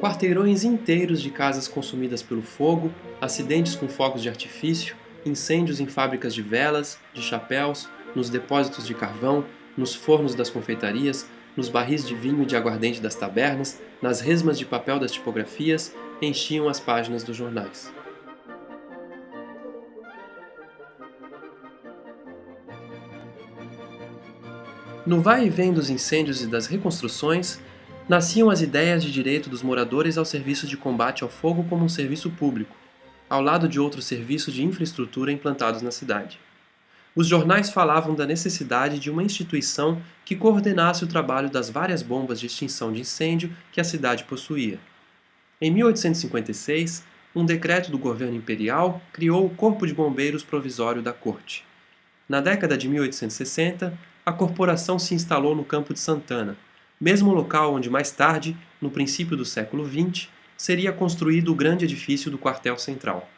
quarteirões inteiros de casas consumidas pelo fogo, acidentes com fogos de artifício, incêndios em fábricas de velas, de chapéus, nos depósitos de carvão, nos fornos das confeitarias, nos barris de vinho e de aguardente das tabernas, nas resmas de papel das tipografias, enchiam as páginas dos jornais. No vai e vem dos incêndios e das reconstruções, nasciam as ideias de direito dos moradores ao serviço de combate ao fogo como um serviço público, ao lado de outros serviços de infraestrutura implantados na cidade. Os jornais falavam da necessidade de uma instituição que coordenasse o trabalho das várias bombas de extinção de incêndio que a cidade possuía. Em 1856, um decreto do governo imperial criou o Corpo de Bombeiros Provisório da Corte. Na década de 1860, a corporação se instalou no Campo de Santana, mesmo local onde mais tarde, no princípio do século XX, seria construído o grande edifício do quartel central.